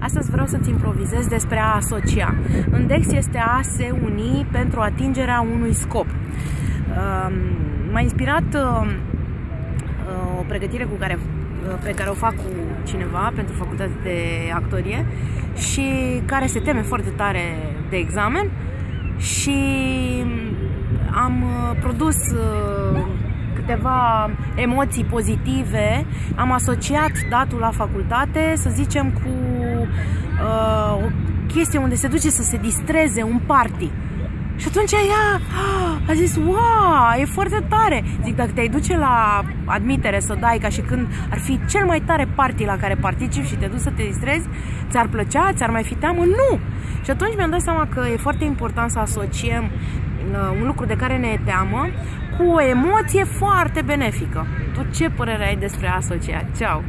Astăzi vreau să-ți improvizez despre a asocia. În DEX este a se uni pentru atingerea unui scop. Um, m-a inspirat uh, uh, o pregătire cu care, uh, pe care o fac cu cineva pentru facultate de actorie și care se teme foarte tare de examen și am produs câteva emoții pozitive, am asociat datul la facultate, să zicem, cu uh, o chestie unde se duce să se distreze un party. Și atunci ea a zis, wow, e foarte tare. Zic, dacă te-ai duce la admitere să dai ca și când ar fi cel mai tare party la care participi și te duci să te distrezi, ți-ar plăcea, ți-ar mai fi teamă? Nu! Și atunci mi-am dat seama că e foarte important să asociem uh, un lucru de care ne e teamă cu o emoție foarte benefică. Tu ce părere ai despre asociat? Ceau!